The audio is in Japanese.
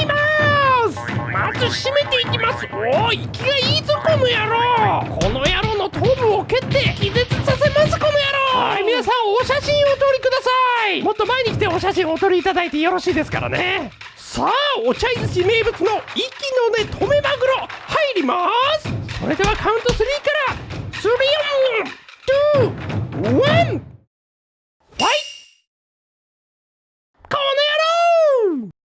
います。まず締めていきます。おお息がいいぞこの野郎。この野郎の頭部を蹴って気絶させますこの野郎。はい皆さんお写真をお撮りください。もっと前に来てお写真をお撮りいただいてよろしいですからね。さあお茶寿司名物の息の根止めマグロ入ります。それではカウント3から。